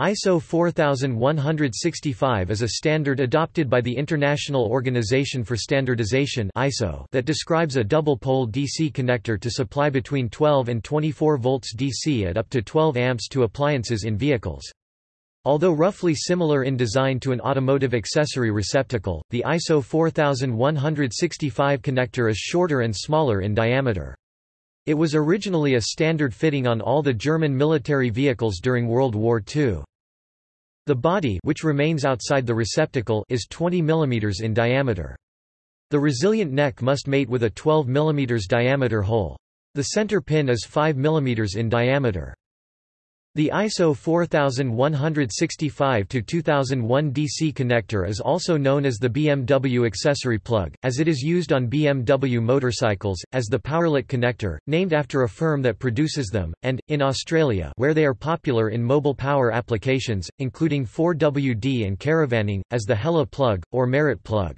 ISO 4165 is a standard adopted by the International Organization for Standardization (ISO) that describes a double-pole DC connector to supply between 12 and 24 volts DC at up to 12 amps to appliances in vehicles. Although roughly similar in design to an automotive accessory receptacle, the ISO 4165 connector is shorter and smaller in diameter. It was originally a standard fitting on all the German military vehicles during World War II. The body which remains outside the receptacle is 20 mm in diameter. The resilient neck must mate with a 12 mm diameter hole. The center pin is 5 mm in diameter. The ISO 4165-2001 DC connector is also known as the BMW accessory plug, as it is used on BMW motorcycles, as the Powerlet connector, named after a firm that produces them, and, in Australia where they are popular in mobile power applications, including 4WD and caravanning, as the Hella plug, or Merit plug.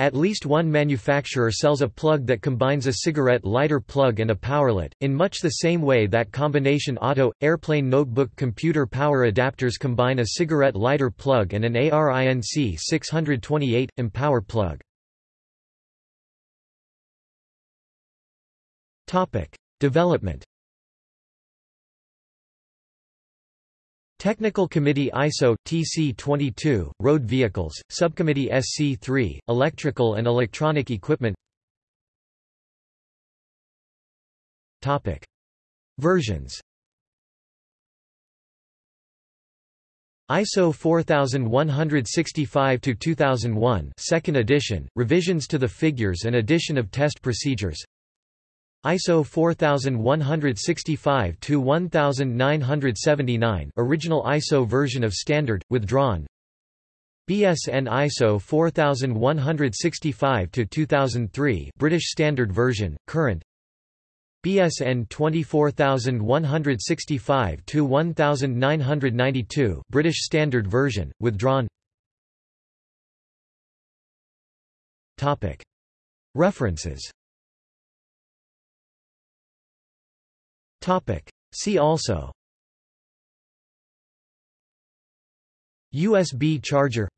At least one manufacturer sells a plug that combines a cigarette lighter plug and a powerlet, in much the same way that combination auto, airplane notebook computer power adapters combine a cigarette lighter plug and an ARINC 628, Empower plug. Development Technical Committee ISO TC22 Road Vehicles Subcommittee SC3 Electrical and Electronic Equipment. Topic. Versions. ISO 4165 to 2001 second edition revisions to the figures and addition of test procedures ISO 4165-1979 original ISO version of standard, withdrawn. BSN ISO 4165-2003 British Standard Version, current. BSN 24165-1992 British Standard Version, withdrawn. Topic. References Topic. See also USB charger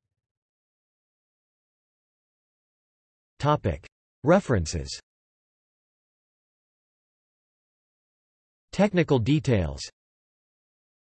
Topic. References Technical details